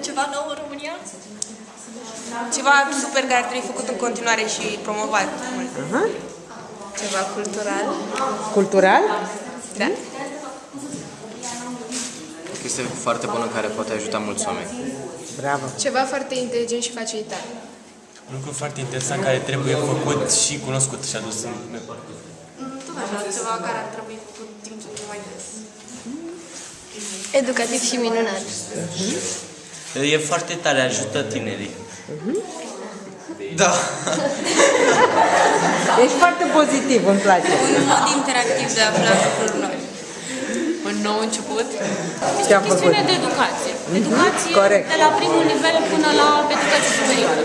Ceva nou în România? Ceva super care ar trebui făcut în continuare și promovat mult. Aha. Ceva cultural. Cultural? Da. O chestie foarte bună care poate ajuta mulți oameni. Bravo. Ceva foarte inteligent și facilitat. Un lucru foarte interesant care trebuie făcut și cunoscut și adus în Tot așa, ceva care ar trebui făcut din ce în ce mai des. Educativ și minunat. E foarte tare, ajută tinerii. Da! Ești foarte pozitiv, îmi place. Un mod interactiv de a afla lucruri noi. Un nou început. Ce am făcut? Chestiune de educație. Educație Corect. de la primul nivel până la educație superioară.